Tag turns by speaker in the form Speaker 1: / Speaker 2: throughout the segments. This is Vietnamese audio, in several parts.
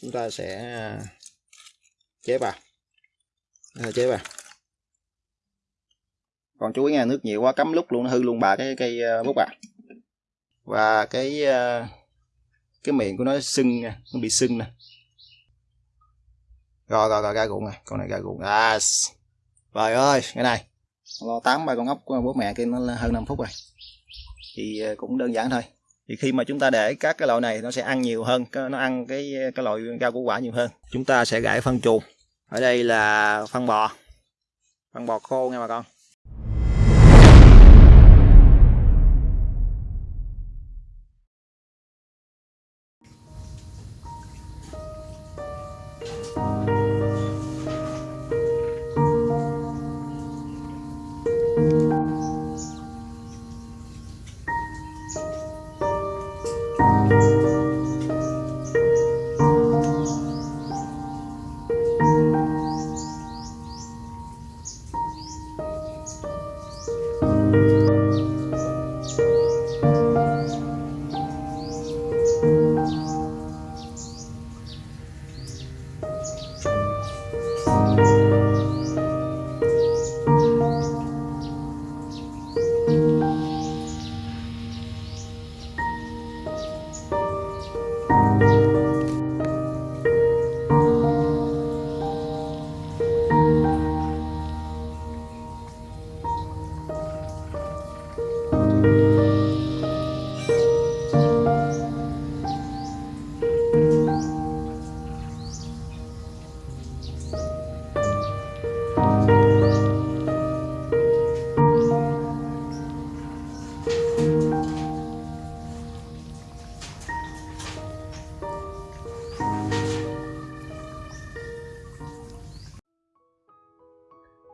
Speaker 1: chúng ta sẽ à, chế vào à, chế vào còn chú ý nha nước nhiều quá, cắm lúc luôn nó hư luôn bà cái cây à, bút à và cái cái miệng của nó sưng nha, nó bị sưng nè. Rồi rồi rồi, ra ruộng này con này ra ruộng. À trời ơi cái này. Lo tám ba con ốc của bố mẹ kia nó hơn 5 phút rồi. Thì cũng đơn giản thôi thì khi mà chúng ta để các cái loại này, nó sẽ ăn nhiều hơn nó ăn cái cái loại rau củ quả nhiều hơn. Chúng ta sẽ gãi phân chuồng ở đây là phân bò. Phân bò khô nha bà con.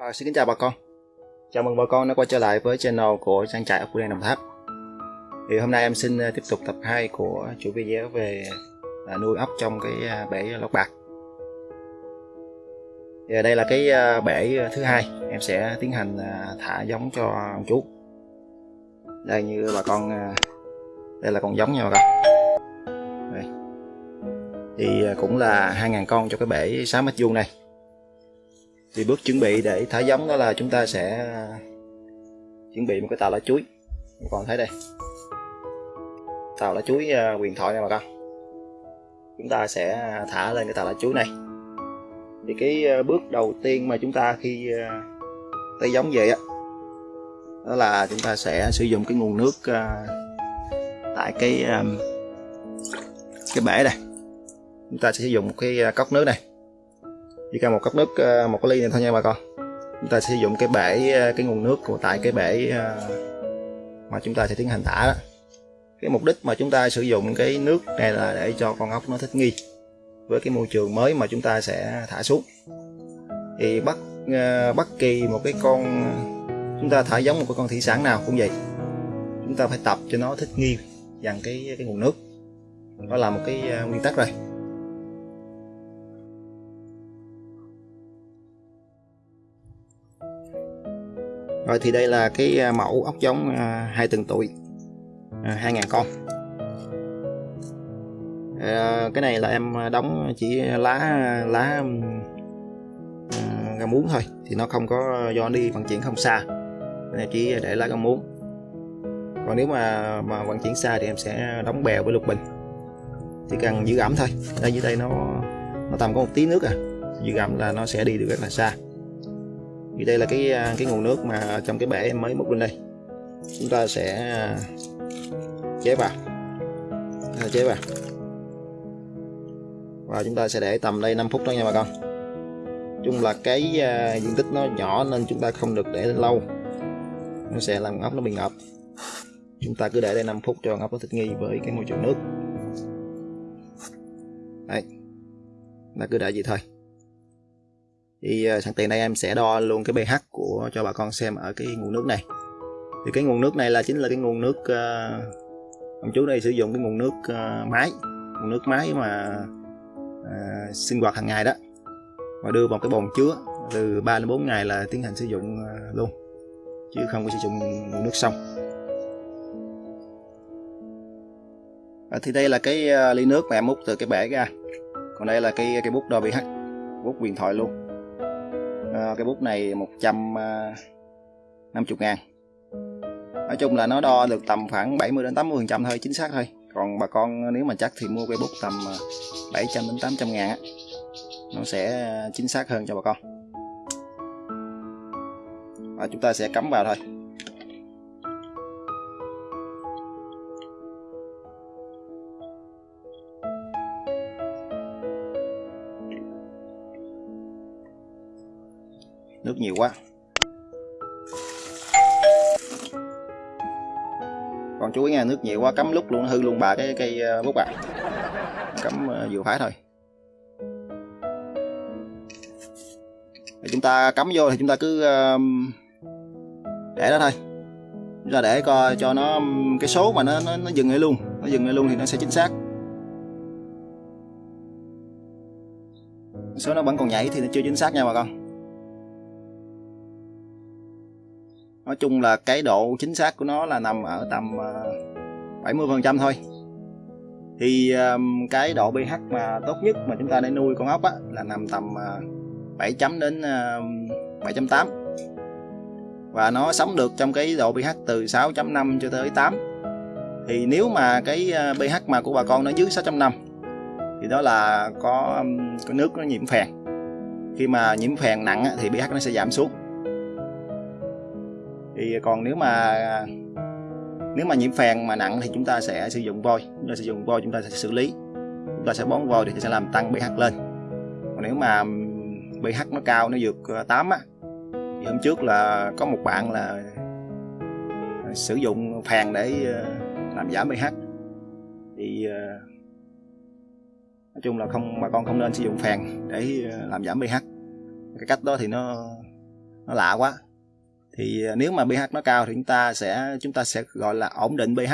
Speaker 1: À, xin kính chào bà con. Chào mừng bà con đã quay trở lại với channel của trang trại ở Phú Đen Đồng Tháp. Thì hôm nay em xin ờ, tiếp tục tập 2 của chủ video về à, nuôi ốc trong cái ờ, bể lót bạc. Thì đây là cái bể thứ hai. Em sẽ tiến hành thả giống cho ông chú. Đây như bà con đây là con giống nha bà con. Đây. thì cũng là 2.000 con cho cái bể 6 mét vuông này thì bước chuẩn bị để thả giống đó là chúng ta sẽ à, chuẩn bị một cái tàu lá chuối. Các con thấy đây tàu lá chuối à, quyền thoại này bà con. Chúng ta sẽ à, thả lên cái tàu lá chuối này. Thì cái bước đầu tiên mà chúng ta khi à, giống về á đó là chúng ta sẽ sử dụng cái nguồn nước tại cái cái bể này chúng ta sẽ sử dụng một cái cốc nước này chỉ cần một cốc nước ờ, một cái ly này thôi nha bà con. Chúng ta sử dụng cái bể ờ, cái nguồn nước của tại cái bể ờ, mà chúng ta sẽ tiến hành thả đó. Cái mục đích mà chúng ta sử dụng cái nước này là để cho con ốc nó thích nghi với cái môi trường mới mà chúng ta sẽ thả xuống. Thì bất bất kỳ một cái con, chúng ta thả giống một cái con thủy sản nào cũng vậy, chúng ta phải tập cho nó thích nghi dần cái cái nguồn nước. Đó là một cái nguyên tắc rồi. Rồi thì đây là cái à, mẫu ốc giống à, hai tuần tuổi à, hai ngàn con. À, cái này là em đóng chỉ lá lá ra muống thôi thì nó không có do đi vận chuyển không xa. Chỉ để lá rau muống. Còn nếu mà mà vận chuyển xa thì em sẽ đóng bèo với lục bình. Chỉ cần giữ ẩm thôi. Đây dưới đây nó nó tầm có một tí nước à. Giữ ẩm là nó sẽ đi được rất là xa thì đây là cái à, cái nguồn nước mà trong cái bể em mới múc lên đây. Chúng ta sẽ à, chế vào. Chế vào. Và chúng ta sẽ để tầm đây 5 phút đó nha bà con. Chung là cái uh, diện tích nó nhỏ nên chúng ta không được để lâu. Nó sẽ làm ốc nó bị ngập chúng ta cứ để đây 5 phút cho ốc nó thích nghi với cái môi trường nước. Đây là cứ để vậy thôi thì ờ, sẵn tiện đây em sẽ đo luôn cái pH của cho bà con xem ở cái nguồn nước này. Thì cái nguồn nước này là chính là cái nguồn nước uh, ông chú đây sử dụng cái nguồn nước uh, máy nguồn nước máy mà uh, sinh hoạt hàng ngày đó. Và đưa vào cái bồn chứa từ 3 đến 4 ngày là tiến hành sử dụng uh, luôn chứ không có sử dụng nguồn nước sông. À, thì đây là cái uh, ly nước mà em múc từ cái bể ra. Còn đây là cái cái bút đo pH bút huyền thoại luôn à, cái bút này 150 ờ, ngàn. Nói chung là nó đo được tầm khoảng 70 đến 80 phần trăm thôi chính xác thôi. Còn bà con ờ, nếu mà chắc thì mua cây bút tầm 700 đến 800 ngàn á nó sẽ chính xác hơn cho bà con. Và chúng ta sẽ cắm vào thôi. Nước nhiều quá. Còn chú ý nghe nước nhiều quá cắm lúc luôn hư luôn bà cái cây ờ, bút à cắm ờ, vừa phải thôi. Chúng ta cắm vô thì chúng ta cứ để đó thôi. Chúng ta để coi cho nó cái số mà nó nó, nó dừng lại luôn. Nó dừng lại luôn thì nó sẽ chính xác. Số nó vẫn còn nhảy thì nó chưa chính xác nha bà con. Nói chung là cái độ chính xác của nó là nằm ở tầm à, 70 ờ, phần trăm thôi. Thì cái độ pH mà tốt nhất mà chúng ta để nuôi con ốc á, là nằm tầm à, 7 chấm đến à, 7.8 và nó sống được trong cái độ pH từ 6.5 cho tới 8 thì nếu mà cái pH mà của bà con nó dưới 6.5 thì đó là có, có nước nó nhiễm phèn. Khi mà nhiễm phèn nặng thì pH nó sẽ giảm xuống thì còn nếu mà nếu mà nhiễm phèn mà nặng thì chúng ta sẽ sử dụng vôi chúng ta sử dụng vôi chúng ta sẽ xử lý. Chúng ta sẽ bón vôi thì sẽ làm tăng pH lên. Còn nếu mà pH nó cao, nó vượt ờ, 8 á, thì hôm trước là có một bạn là sử dụng phèn để ờ, làm giảm pH. Thì ờ, nói chung là không, bà con không nên sử dụng phèn để làm giảm pH. Cái cách đó thì nó nó lạ quá thì à, nếu mà pH nó cao thì chúng ta sẽ, chúng ta sẽ gọi là ổn định pH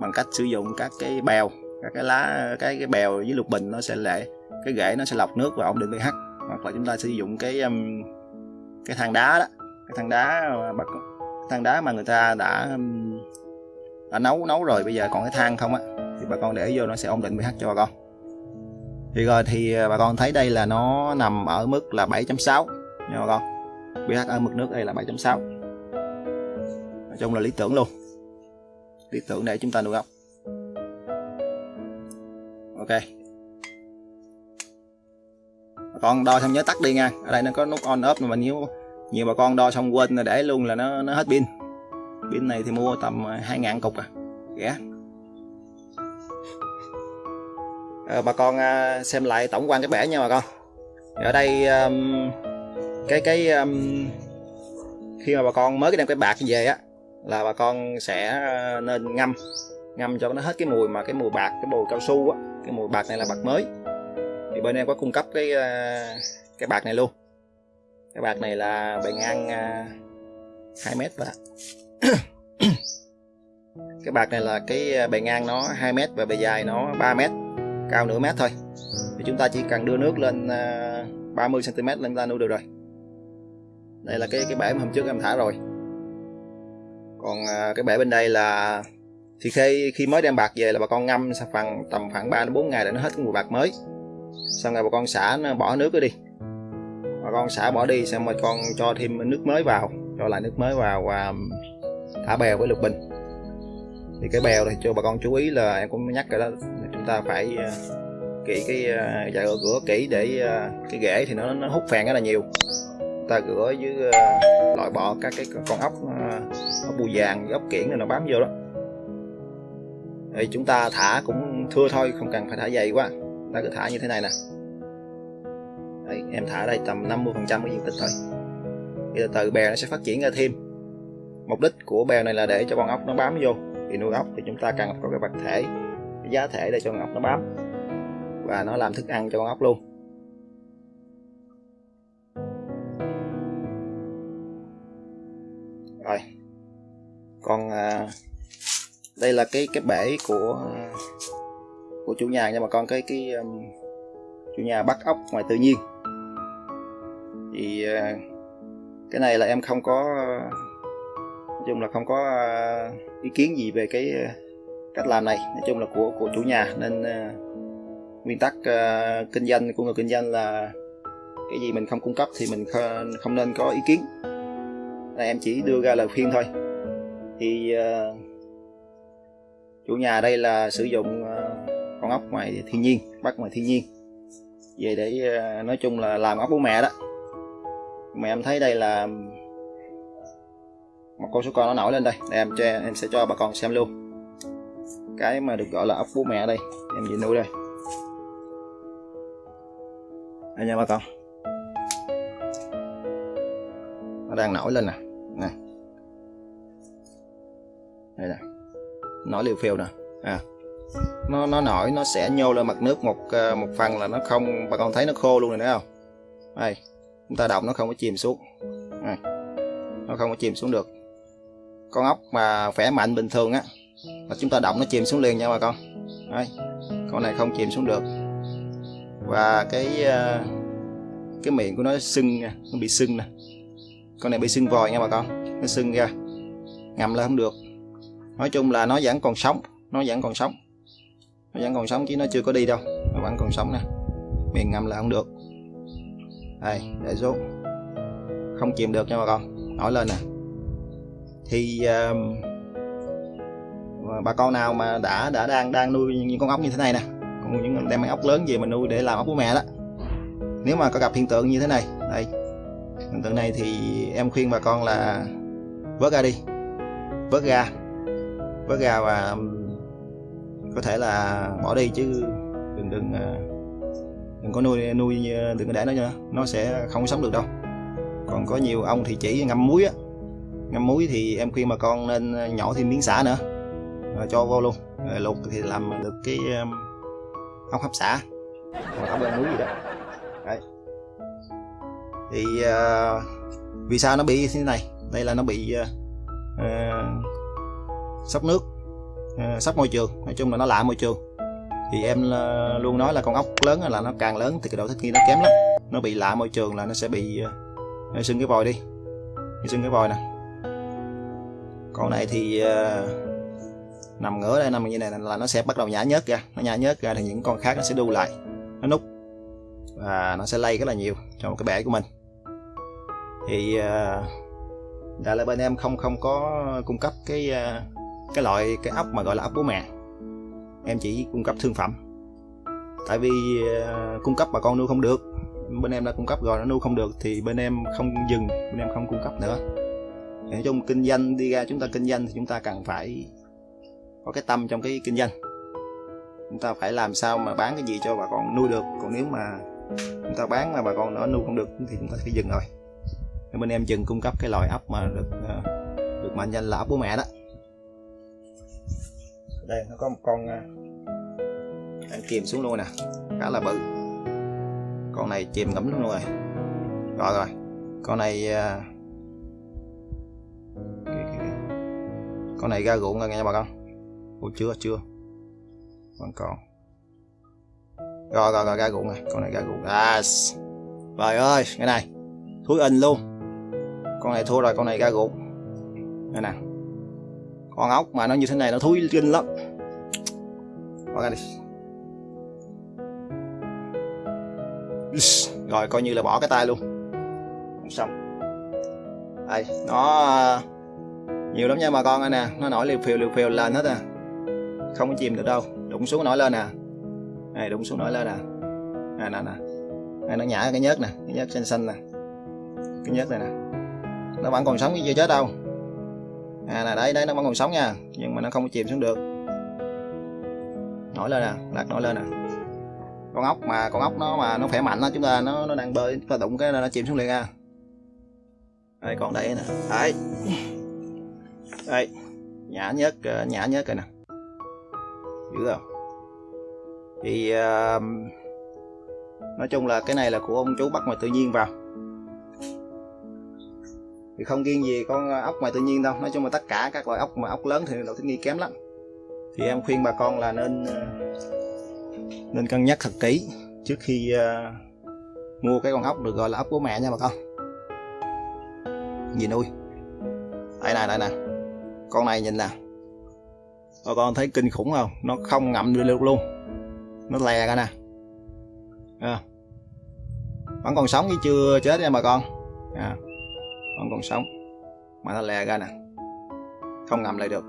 Speaker 1: bằng cách sử dụng các cái bèo, các cái lá, cái cái bèo với lục bình nó sẽ lệ, cái rễ nó sẽ lọc nước và ổn định pH hoặc là chúng ta sử dụng cái cái than đá đó, cái than đá bật than đá mà người ta đã đã nấu nấu rồi, bây giờ còn cái than không á, thì bà con để vô nó sẽ ổn định pH cho bà con. Thì rồi thì à, bà con thấy đây là nó nằm ở mức là 7.6 nha bà con pH ở mực nước đây là 7.6 nói chung là lý tưởng luôn. Lý tưởng để chúng ta nuôi ốc. Ok. Bà con đo xong nhớ tắt đi nha. Ở đây nó có nút on off mà nhiều nhiều bà con đo xong quên là để luôn là nó nó hết pin. Pin này thì mua tầm à, 2.000 cục à. Rẻ. À, bà con à, xem lại tổng quan cái bể nha bà con. Ở đây um, cái cái um, khi mà bà con mới cái đem cái bạc về á là bà con sẽ ờ, nên ngâm ngâm cho nó hết cái mùi mà cái mùi bạc cái mùi cao su á cái mùi bạc này là bạc mới. Thì bên em có cung cấp cái ờ, cái bạc này luôn. Cái bạc này là bề ngang ờ, uh, 2 mét và cái bạc này là cái bề ngang nó 2 mét và bề dài nó 3 mét cao nửa mét thôi. Thì chúng ta chỉ cần đưa nước lên uh, 30 cm lên ta nuôi được rồi đây là cái cái bể mà hôm trước em thả rồi. Còn à, cái bể bên đây là thì khi khi mới đem bạc về là bà con ngâm phần tầm khoảng 3 đến 4 ngày để nó hết cái mùi bạc mới. Xong rồi bà con xả nó bỏ nước đi. Bà con xả bỏ đi xong rồi con cho thêm nước mới vào cho lại nước mới vào và thả bèo với lục bình. Thì cái bèo thì cho bà con chú ý là em cũng nhắc rồi đó chúng ta phải à, kỹ cái uh, dạ kỹ để à, cái rễ thì nó nó hút phèn rất là nhiều ta rửa với uh, loại bỏ các cái con ốc uh, bù vàng ốc kiển này nó bám vô đó. Thì chúng ta thả cũng thưa thôi không cần phải thả dày quá. Ta cứ thả như thế này nè. Đấy, em thả đây tầm 50 phần trăm cái diện tích thôi. Thì từ từ bè nó sẽ phát triển ra thêm. Mục đích của bè này là để cho con ốc nó bám vô. Thì nuôi ốc thì chúng ta cần có cái vật thể cái giá thể để cho con ốc nó bám. Và nó làm thức ăn cho con ốc luôn. Rồi. Còn à, đây là cái cái bể của của chủ nhà nhưng mà con cái cái um, chủ nhà bắt ốc ngoài tự nhiên. Thì à, cái này là em không có nói chung là không có à, ý kiến gì về cái à, cách làm này. Nói chung là của của chủ nhà. Nên à, nguyên tắc uh, kinh doanh của người kinh doanh là cái gì mình không cung cấp thì mình không nên có ý kiến là em chỉ đưa ra lời khuyên thôi. Thì uh, chủ nhà đây là sử dụng uh, con ốc ngoài thiên nhiên bắt ngoài thiên nhiên. Về để uh, nói chung là làm ốc bố mẹ đó. Mà em thấy đây là một con số con nó nổi lên đây để em cho em sẽ cho bà con xem luôn. Cái mà được gọi là ốc bố mẹ đây em về nuôi đây. Anh nha bà con. Nó đang nổi lên nè. Nè. Đây nè. Nổi liều phiêu nè. À. Nó nó nổi nó sẽ nhô lên mặt nước một ờ, một phần là nó không bà con thấy nó khô luôn rồi nữa không? Đây. Chúng ta động nó không có chìm xuống. À, nó không có chìm xuống được. Con ốc mà khỏe mạnh bình thường á là chúng ta động nó chìm xuống liền nha bà con. Đây. Con này không chìm xuống được. Và cái ờ, cái miệng của nó sưng nó bị sưng nè con này bị sưng vòi nha bà con. Nó sưng ra. Ngậm là không được. Nói chung là nó vẫn còn sống. Nó vẫn còn sống. Nó vẫn còn sống chứ nó chưa có đi đâu. Nó vẫn còn sống nè. Miệng ngậm là không được. Đây để xuống. Không chìm được nha bà con. Nổi lên nè. Thì uh, bà con nào mà đã đã đang đang nuôi những con ốc như thế này nè. Còn những đem ốc lớn gì mà nuôi để làm ốc của mẹ đó. Nếu mà có gặp hiện tượng như thế này đây hiện tượng này thì em khuyên bà con là vớt ra đi. Vớt ra vớt ra và um, có thể là bỏ đi chứ đừng đừng à, đừng có nuôi nuôi đừng có để nó nữa. Nó sẽ không sống được đâu. Còn có nhiều ông thì chỉ ngâm muối á. Ngâm muối thì em khuyên bà con nên à, nhỏ thêm miếng xả nữa. Rồi cho vô luôn. Rồi luộc thì làm được cái um, ốc hấp xả. Hoặc ốc lên muối gì đó thì uh, vì sao nó bị như thế này? Đây là nó bị uh, uh, sốc nước uh, sốc môi trường. Nói chung là nó lạ môi trường. Thì em uh, luôn nói là con ốc lớn là nó càng lớn thì cái độ thích nghi nó kém lắm. Nó bị lạ môi trường là nó sẽ bị uh, sưng cái vòi đi. Sưng cái vòi nè. Con này thì uh, nằm ngửa đây nằm như này là nó sẽ bắt đầu nhả nhớt ra. Nó nhả nhớt ra thì những con khác nó sẽ đu lại. Nó nút và nó sẽ lây rất là nhiều trong cái bể của mình thì ờ, đại là bên em không không có cung cấp cái ờ, cái loại, cái ốc mà gọi là ốc bố mẹ. Em chỉ cung cấp thương phẩm. Tại vì ờ, cung cấp bà con nuôi không được, bên em đã cung cấp rồi, nó nuôi không được thì bên em không dừng, bên em không cung cấp nữa. Nói chung kinh doanh, đi ra chúng ta kinh doanh thì chúng ta cần phải có cái tâm trong cái kinh doanh. Chúng ta phải làm sao mà bán cái gì cho bà con nuôi được, còn nếu mà chúng ta bán mà bà con nó nuôi không được thì chúng ta phải dừng rồi bên em dừng cung cấp cái loại ốc mà được ờ, được mệnh danh là ốc bố mẹ đó. Đây nó có một con đang ờ, chìm xuống luôn nè khá là bự. Con này chìm ngấm luôn rồi. Rồi rồi. Con này ờ, con này ra ruộng rồi nha bà con. Ủa chưa chưa. Vẫn còn rồi rồi rồi ra ruộng này con này ra ruộng. À trời ơi cái này. Thúi in luôn con này thua rồi, con này ra gục. Đây nè. Con ốc mà nó như thế này nó thúi kinh lắm. Bỏ ra đi. Rồi, coi như là bỏ cái tay luôn. Xong. Đây, nó à, nhiều lắm nha bà con nè. Nó nổi liều phiều liều phiều lên hết à. Không có chìm được đâu. Đụng xuống nổi lên nè. Này đụng xuống nổi lên nè. Nè nè nè. Này nó nhả cái nhớt nè. Cái nhớt xanh xanh nè. Cái nhớt này nè nó vẫn còn sống chứ chưa chết đâu. À là đấy đấy nó vẫn còn sống nha. Nhưng mà nó không có chìm xuống được. Nổi lên nè lật nổi lên nè. Con ốc mà con ốc nó mà nó khỏe mạnh đó chúng ta nó nó đang bơi chúng ta đụng cái nó chìm xuống liền nha đây còn đây nè. Đấy. Đây. Nhả nhớt nhã nhả nhớt rồi nè. Dữ không thì uh, nói chung là cái này là của ông chú bắt ngoài tự nhiên vào thì không riêng gì con ốc ngoài tự nhiên đâu. Nói chung là tất cả các loại ốc mà ốc lớn thì độ thích nghi kém lắm. Thì em khuyên bà con là nên ờ, nên cân nhắc thật kỹ trước khi uh, mua cái con ốc được gọi là ốc của mẹ nha bà con. Gì nuôi đây này đây nè. Con này nhìn nè. Bà con thấy kinh khủng không? Nó không ngậm được luôn. Nó lè ra nè. À. vẫn còn sống chứ chưa chết nha bà con. À vẫn còn sống. Mà nó lè ra nè, không ngậm lại được.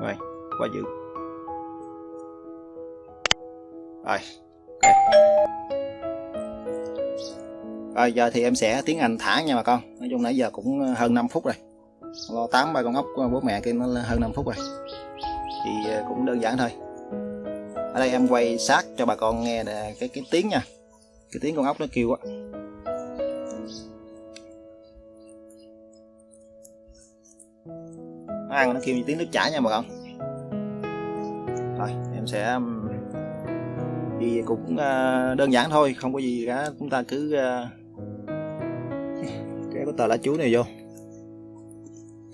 Speaker 1: Rồi quá dữ rồi, ok. Rồi, giờ thì em sẽ tiến hành thả nha bà con. Nói chung nãy giờ cũng hơn 5 phút rồi. Lo tám ba con ốc bố mẹ kia nó hơn 5 phút rồi. Thì ờ, cũng đơn giản thôi. Ở đây em quay sát cho bà con nghe cái cái tiếng nha. Cái tiếng con ốc nó kêu á. Nó ăn nó kêu như tiếng nước chảy nha bà con. Rồi em sẽ um, thì cũng ờ, đơn giản thôi, không có gì cả. Chúng ta cứ ờ, cái cái tờ lá chuối này vô.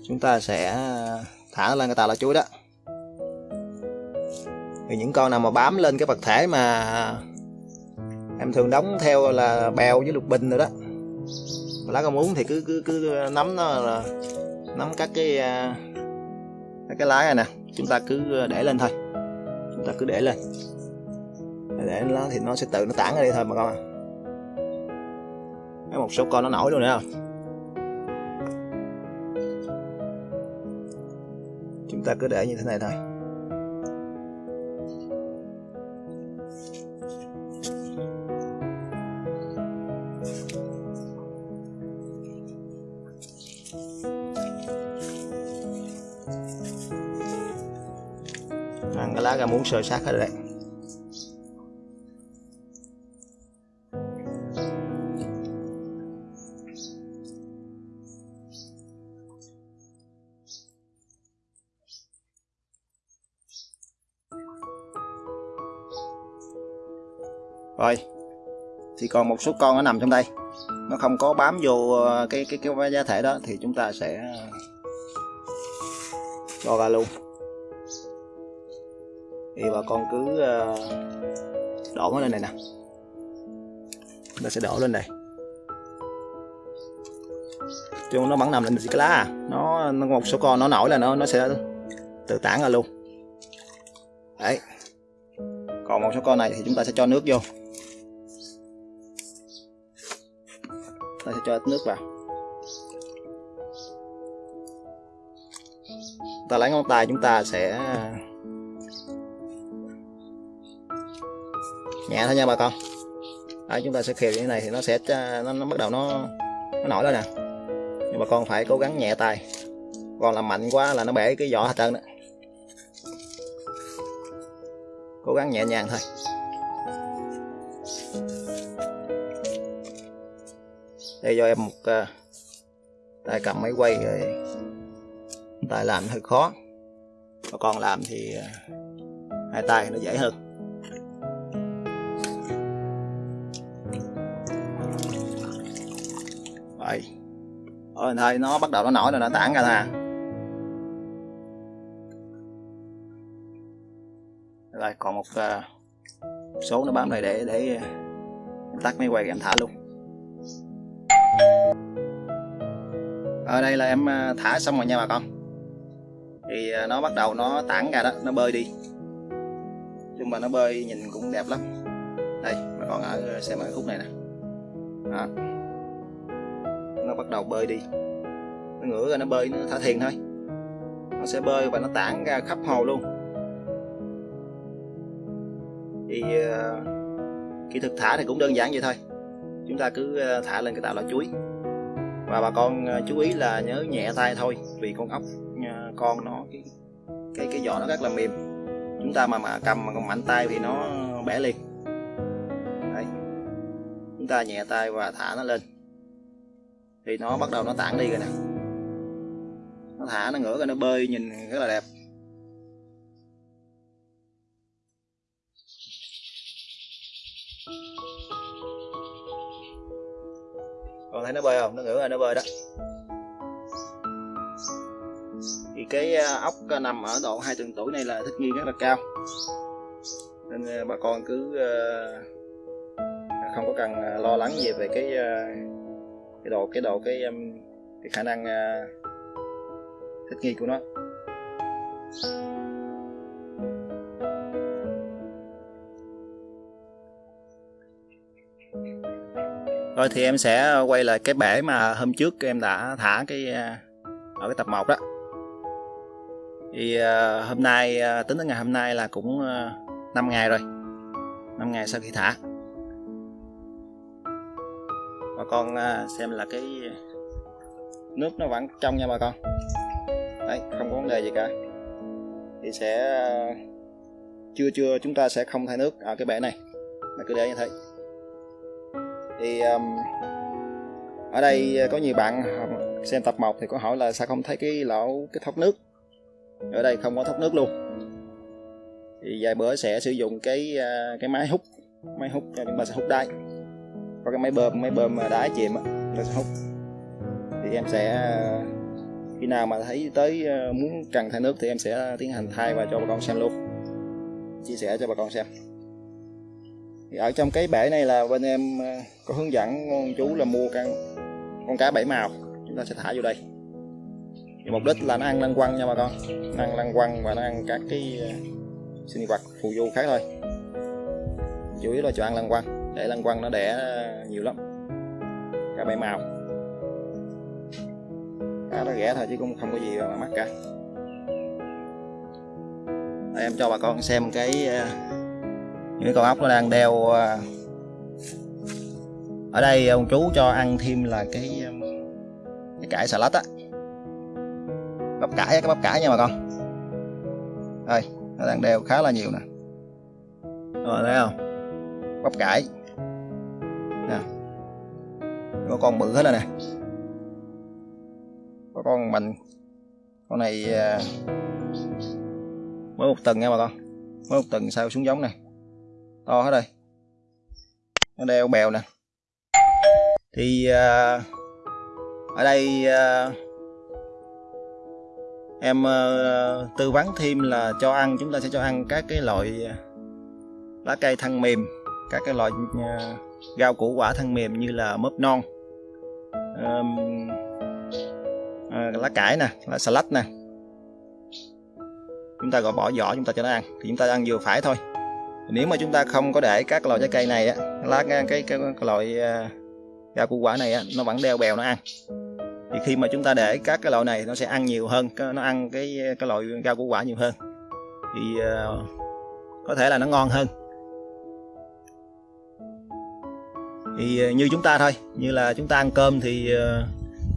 Speaker 1: Chúng ta sẽ ờ, thả lên cái tờ lá chuối đó. Thì những con nào mà bám lên cái vật thể mà em thường đóng theo là bèo với lục bình rồi đó. Lá có muốn thì cứ cứ cứ nắm nó là nắm các cái cái lá này nè, chúng ta cứ ờ, để lên thôi. Chúng ta cứ để lên. Để nó thì nó sẽ tự nó tản ra đây thôi mà con có một số con nó nổi luôn nữa không? Chúng ta cứ để như thế này thôi. Lá gà muốn sơ sát hết rồi đấy. Rồi, thì còn một số con nó nằm trong đây. Nó không có bám vô ờ, cái cái cái giá thể đó, thì chúng ta sẽ ờ, cho ra luôn thì bà con cứ ờ, đổ nó lên này nè. Chúng ta sẽ đổ lên đây. Chứ nó bắn nằm lên cái lá à. Nó, nó một số con nó nổi là nó nó sẽ tự tản ra luôn. Đấy. Còn một số con này thì chúng ta sẽ cho nước vô. Ta sẽ cho ít nước vào. Ta lấy ngón tay chúng ta sẽ nhẹ thôi nha bà con. Đấy, chúng ta sẽ khều như thế này thì nó sẽ à, nó, nó bắt đầu nó nó nổi lên nè. Nhưng mà con phải cố gắng nhẹ tay. Còn làm mạnh quá là nó bể cái vỏ hết trơn đó. Cố gắng nhẹ nhàng thôi. Đây cho em một uh, tay cầm máy quay rồi. Tay làm hơi khó. Bà con làm thì uh, hai tay nó dễ hơn. Thôi thôi nó bắt đầu nó nổi rồi nó tản ra nè rồi còn một uh, số nó bám này để để em tắt máy quay em thả luôn. Ở đây là em ờ, thả xong rồi nha bà con. Thì nó bắt đầu nó tản ra đó nó bơi đi. Nhưng mà nó bơi nhìn cũng đẹp lắm. Đây bà con ở xem ở khúc này nè. Đó nó bắt đầu bơi đi. Nó ngửa ra nó bơi nó thả thiền thôi. Nó sẽ bơi và nó tản ra khắp hồ luôn. Thì uh, kỹ thuật thả thì cũng đơn giản vậy thôi. Chúng ta cứ ờ, thả lên cái tạo là chuối. Và bà con ờ, chú ý là nhớ nhẹ tay thôi vì con ốc con nó cái cái cái vỏ nó rất là mềm. Chúng ta mà mà cầm mà còn mạnh tay thì nó bẻ liền. Đấy. chúng ta nhẹ tay và thả nó lên thì nó bắt đầu nó tản đi rồi nè. Nó thả nó ngửa ra nó bơi nhìn rất là đẹp. Còn thấy nó bơi không? Nó ngửa rồi nó bơi đó. Thì cái à, ốc nằm ở độ hai tuần tuổi này là thích nghi rất là cao. Nên à, bà con cứ à, không có cần lo lắng gì về cái cái độ cái độ cái um, cái khả năng à, thích nghi của nó. Rồi thì em sẽ quay lại cái bể mà hôm trước em đã thả cái à, ở cái tập 1 đó. Thì à, hôm nay tính đến ngày hôm nay là cũng uh, 5 ngày rồi. 5 ngày sau khi thả con à, xem là cái nước nó vẫn trong nha bà con. Đấy không có vấn đề gì cả. Thì sẽ à, chưa chưa chúng ta sẽ không thay nước. Ở cái bể này là cứ để như thế. Thì um, ở đây có nhiều bạn xem tập 1 thì có hỏi là sao không thấy cái lỗ cái thoát nước? Ở đây không có thoát nước luôn. Thì vài bữa sẽ sử dụng cái cái máy hút máy hút cho chúng ta sẽ hút đáy có cái máy bơm máy bơm đáy chìm á ta sẽ hút. Thì em sẽ, khi nào mà thấy tới ờ, muốn cần thay nước thì em sẽ tiến hành thay và cho bà con xem luôn. Chia sẻ cho bà con xem. Thì ở trong cái bể này là bên em ờ, có hướng dẫn chú là mua con con cá bảy màu. Chúng ta sẽ thả vô đây. Thì mục đích là nó ăn lăng quăng nha bà con. Nó ăn lăng quăng và nó ăn các cái ờ, sinh vật phù du khác thôi. Chủ yếu là cho ăn lăng quăng để lăng quăng nó đẻ nhiều lắm. Cá bảy màu. Cá nó rẻ thôi chứ cũng không có gì mà mắc cả. Đây, em cho bà con xem cái ờ, những con ốc nó đang đeo ờ, ở đây ông chú cho ăn thêm là cái ờ, cái cải xà lách á. Bắp cải cái bắp cải nha bà con. Đây nó đang đeo khá là nhiều nè. Rồi thấy không? Bắp cải có con bự hết rồi nè. Có con mình con này à, mới một tuần nha bà con. Mới một tuần sao xuống giống này to hết đây nó đeo bèo nè. Thì à, ở đây à, em tư vấn thêm là cho ăn, chúng ta sẽ cho ăn các cái loại lá cây thân mềm, các cái loại rau củ quả thân mềm như là mướp non um, à, lá cải nè lá xà lách nè. Chúng ta gọi bỏ vỏ chúng ta cho nó ăn thì chúng ta ăn vừa phải thôi. Nếu mà chúng ta không có để các loại trái cây này á lá cái cái, cái, cái loại uh, rau củ quả này á nó vẫn đeo bèo nó ăn. Thì khi mà chúng ta để các cái loại này nó sẽ ăn nhiều hơn nó ăn cái cái loại rau củ quả nhiều hơn. Thì uh, có thể là nó ngon hơn. Thì ờ, như chúng ta thôi như là chúng ta ăn cơm thì ờ,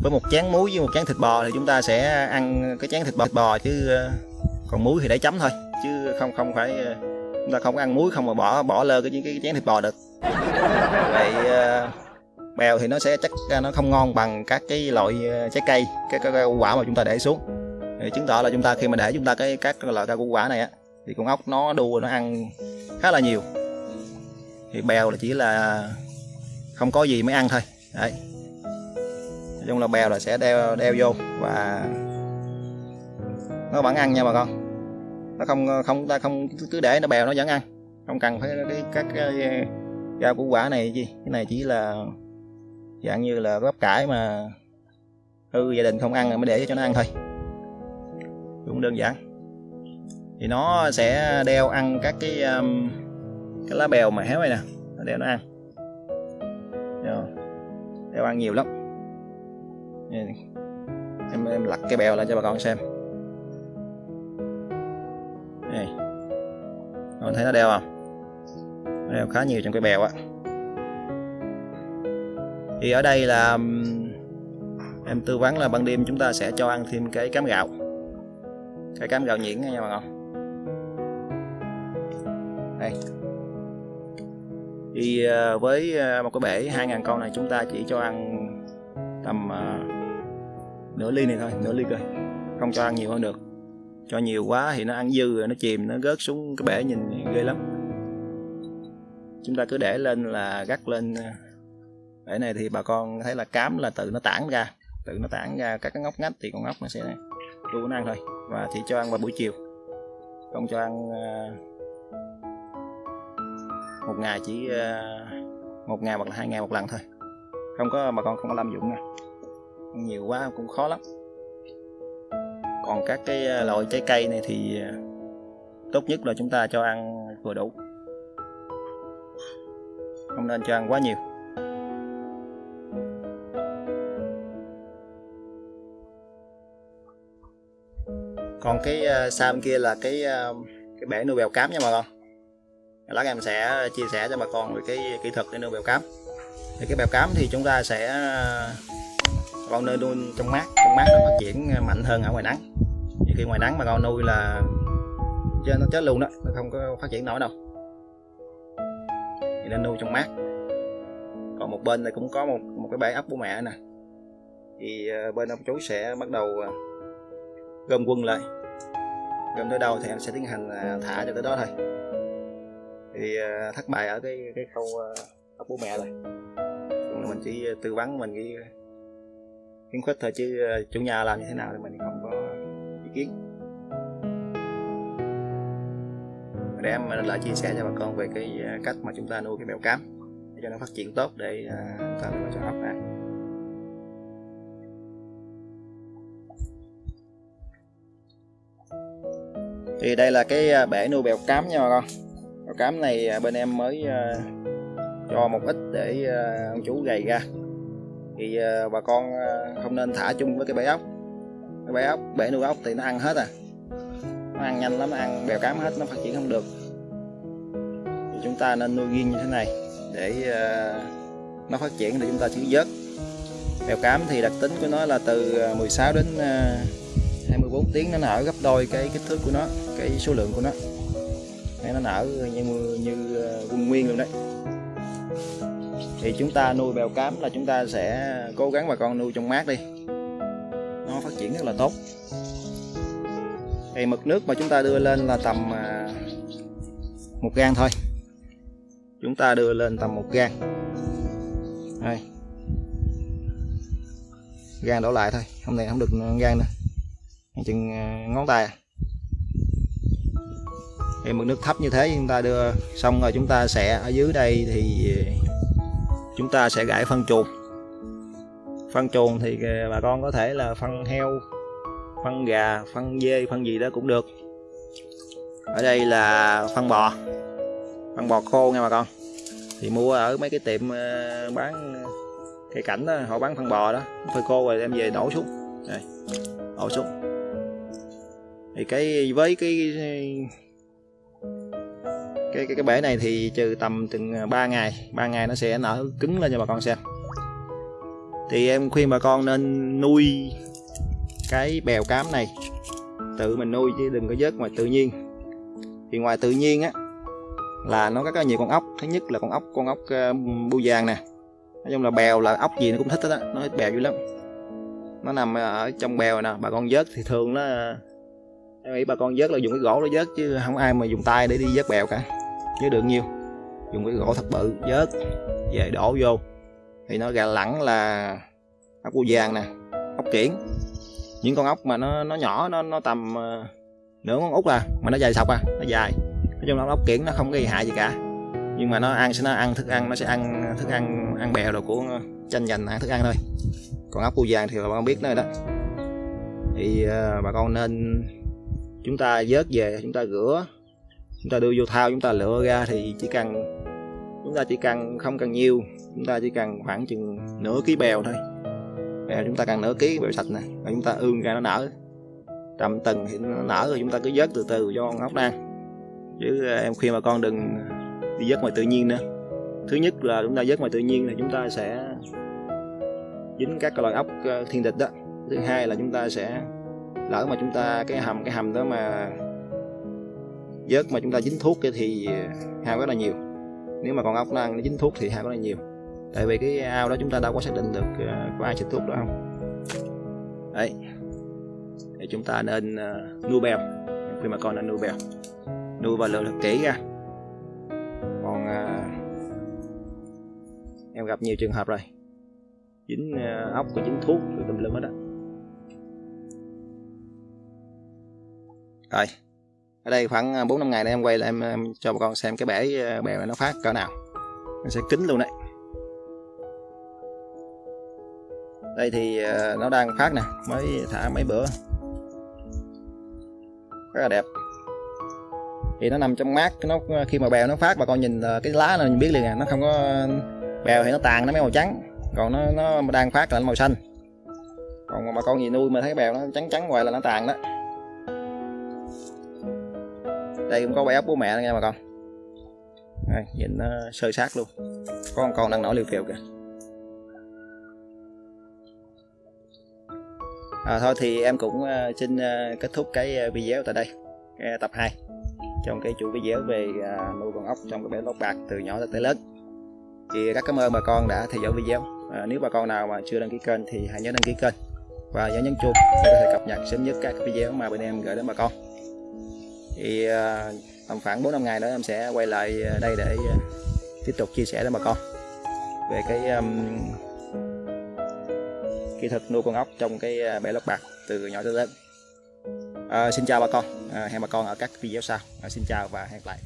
Speaker 1: với một chén muối với một chén thịt bò thì chúng ta sẽ ăn cái chén thịt bò, thịt bò chứ ờ, còn muối thì để chấm thôi chứ không không phải chúng ta không ăn muối không mà bỏ bỏ lơ cái cái chén thịt bò được. Vậy bèo thì nó sẽ chắc nó không ngon bằng các cái loại trái cây các cái, quả mà chúng ta để xuống. Thì chứng tỏ là chúng ta khi mà để chúng ta cái các loại rau củ quả này á thì con ốc nó đua nó ăn khá là nhiều. Thì bèo là chỉ là không có gì mới ăn thôi. Đấy. Nói chung là bèo là sẽ đeo đeo vô và nó vẫn ăn nha bà con. Nó không không ta không cứ để nó bèo nó vẫn ăn. Không cần phải cái các cái rau củ quả này gì. Cái này chỉ là dạng như là bắp cải mà hư gia đình không ăn mới để cho nó ăn thôi. Cũng đơn giản. Thì nó sẽ đeo ăn các cái um, cái lá bèo mà héo này nè. Nó đeo nó ăn đeo ăn nhiều lắm. Em em lặt cái bèo lên cho bà con xem. Này. Con thấy nó đeo không? Nó đeo khá nhiều trong cái bèo á. Thì ở đây là em tư vấn là ban đêm chúng ta sẽ cho ăn thêm cái cám gạo. Cái cám gạo nhuyễn nha bà con. Đây thì à, với à, một cái bể 2.000 con này chúng ta chỉ cho ăn tầm uh, nửa ly này thôi nửa ly cơ. Không cho ăn nhiều hơn được. Cho nhiều quá thì nó ăn dư rồi nó chìm nó rớt xuống cái bể nhìn ghê lắm. Chúng ta cứ để lên là gắt lên bể này thì bà con thấy là cám là tự nó tản ra tự nó tản ra các cái ngóc ngách thì con ngóc nó sẽ đu nó ăn thôi. Và chỉ cho ăn vào buổi chiều không cho ăn uh, một ngày chỉ uh, một ngày hoặc là hai ngày một lần thôi. Không có bà con không có lâm dụng nha. Nhiều quá cũng khó lắm. Còn các cái ờ, loại trái cây này thì ờ, tốt nhất là chúng ta cho ăn vừa đủ. Không nên cho ăn quá nhiều. Còn cái uh, xa bên kia là cái uh, cái bể nuôi bèo cám nha bà con lát em sẽ chia sẻ cho bà con về cái kỹ thuật để nuôi bèo cám. Thì cái bèo cám thì chúng ta sẽ ờ, con nơi nuôi trong mát. Trong mát nó phát triển mạnh hơn ở ngoài nắng. Thì khi ngoài nắng mà con nuôi là cho nó chết luôn đó, nó không có phát triển nổi đâu. Thì nên nuôi trong mát. Còn một bên này cũng có một một cái bể ấp của mẹ nè. Thì ờ, bên ông chú sẽ bắt đầu ờ, gom quân lại. Gom tới đâu thì em sẽ tiến hành thả cho tới đó thôi thì ờ, thất bại ở cái cái khâu ờ, học bố mẹ rồi. Mình chỉ ờ, tư vấn mình cái khuyến khích thôi chứ chủ nhà làm như thế nào thì mình không có ý kiến. Để em lại chia sẻ cho bà con về cái cách mà chúng ta nuôi cái bèo cám để cho nó phát triển tốt để chúng ta nuôi cho ốc ăn thì đây là cái bể nuôi bèo cám nha bà con bèo cám này à, bên em mới à, cho một ít để à, ông chú gầy ra. Thì bà con không nên thả chung với cái bể ốc. Cái bể ốc, bể nuôi ốc thì nó ăn hết à. Nó ăn nhanh lắm, nó ăn bèo cám hết, nó phát triển không được. Thì chúng ta nên nuôi riêng như thế này để nó phát triển thì chúng ta chỉ vớt. Bèo cám thì đặc tính của nó là từ 16 đến 24 tiếng nó nở gấp đôi cái kích thước của nó, cái số lượng của nó nó nở như như quân ờ, nguyên luôn đấy. Thì chúng ta nuôi bèo cám là chúng ta sẽ cố gắng bà con nuôi trong mát đi. Nó phát triển rất là tốt. Thì mực nước mà chúng ta đưa lên là tầm ờ, một gan thôi. Chúng ta đưa lên tầm một gan đây. Gan đổ lại thôi. Hôm nay không được gan nữa. Chừng ờ, ngón tay à thì mực nước thấp như thế chúng ta đưa xong rồi, chúng ta sẽ ở dưới đây thì chúng ta sẽ gãi phân chuồng. Phân chuồng thì bà con có thể là phân heo, phân gà, phân dê, phân gì đó cũng được. Ở đây là phân bò phân bò khô nha bà con. Thì mua ở mấy cái tiệm ờ, bán cây cảnh đó, họ bán phân bò đó. Phơi khô rồi đem về đổ xuống. Đây, đổ xuống. Thì cái, với cái cái cái, cái bể này thì trừ tầm từng à, 3 ngày. 3 ngày nó sẽ nở cứng lên cho bà con xem. Thì em khuyên bà con nên nuôi cái bèo cám này. Tự mình nuôi chứ đừng có vớt ngoài tự nhiên. Thì ngoài tự nhiên á là nó có nhiều con ốc. Thứ nhất là con ốc con ốc à, bu vàng nè. Nói chung là bèo là ốc gì nó cũng thích hết á. Nó thích bèo dữ lắm. Nó nằm à, ở trong bèo nè. Bà con vớt thì thường nó em nghĩ bà con vớt là dùng cái gỗ để vớt chứ không ai mà dùng tay để đi vớt bèo cả chứ được nhiều. Dùng cái gỗ thật bự vớt về đổ vô. Thì nó gà lẳng là ốc cu vàng nè ốc kiển. Những con ốc mà nó nó nhỏ nó nó tầm uh, nửa con út à mà nó dài sọc à nó dài. Nói chung là ốc kiển nó không gây hại gì cả. Nhưng mà nó ăn sẽ nó ăn thức ăn nó sẽ ăn thức ăn ăn bèo đồ của tranh giành ăn thức ăn thôi. Còn ốc cu vàng thì bà con biết nơi đó. Thì uh, bà con nên chúng ta vớt về chúng ta rửa chúng ta đưa vô thao, chúng ta lựa ra thì chỉ cần, chúng ta chỉ cần không cần nhiều, chúng ta chỉ cần khoảng chừng nửa ký bèo thôi. Bèo chúng ta cần nửa ký bèo sạch nè, và chúng ta ương ra nó nở. Tầm tầng thì nó nở rồi chúng ta cứ vớt từ từ cho con ốc đang. Chứ à, em khuyên bà con đừng đi vớt ngoài tự nhiên nữa. Thứ nhất là chúng ta vớt ngoài tự nhiên thì chúng ta sẽ dính các loại ốc ờ, thiên địch đó. Thứ hai là chúng ta sẽ lỡ mà chúng ta, cái hầm cái hầm đó mà vớt mà chúng ta dính thuốc thì hao rất là nhiều. Nếu mà con ốc nó ăn nó dính thuốc thì hao rất là nhiều. Tại vì cái ao đó chúng ta đâu có xác định được ờ, có ai xịt thuốc đó không. Đấy. Thì chúng ta nên ờ, nuôi bèo. Khi mà con nên nuôi bèo, nuôi và lựa thật kỹ ra. Còn ờ, em gặp nhiều trường hợp rồi. Dính ốc có dính thuốc rồi tùm lum hết đó rồi ở đây khoảng à, 4 năm ngày này em quay lại em, em cho bà con xem cái bể à, bèo này nó phát cỡ nào. Nó sẽ kính luôn đấy. Đây thì à, nó đang phát nè mới thả mấy bữa. Rất là đẹp. Thì nó nằm trong mát nó khi mà bèo nó phát bà con nhìn cái lá là mình biết liền à nó không có bèo thì nó tàn nó mấy màu trắng. Còn nó nó đang phát là nó màu xanh. Còn mà bà con gì nuôi mà thấy bèo nó trắng trắng ngoài là nó tàn đó đây cũng có bé ốc bố mẹ nha bà con. Đây, nhìn nó sơ sát luôn. Có con con đang nổi liều phiều kìa. À, thôi thì em cũng ờ, xin ờ, kết thúc cái ờ, video tại đây cái tập 2 trong cái chủ video về nuôi con ốc trong cái bể lót bạc từ nhỏ tới lớn. Thì rất cảm ơn bà con đã theo dõi video. À, nếu bà con nào mà chưa đăng ký kênh thì hãy nhớ đăng ký kênh và nhớ nhấn chuông để có thể cập nhật sớm nhất các video mà bên em gửi đến bà con thì ờ, tầm khoảng 4 năm ngày nữa em sẽ quay lại ờ, đây để ờ, tiếp tục chia sẻ với bà con về cái um, kỹ thuật nuôi con ốc trong cái bể lót bạc từ nhỏ tới lớn. À, xin chào bà con. À, hẹn bà con ở các video sau. À, xin chào và hẹn gặp lại.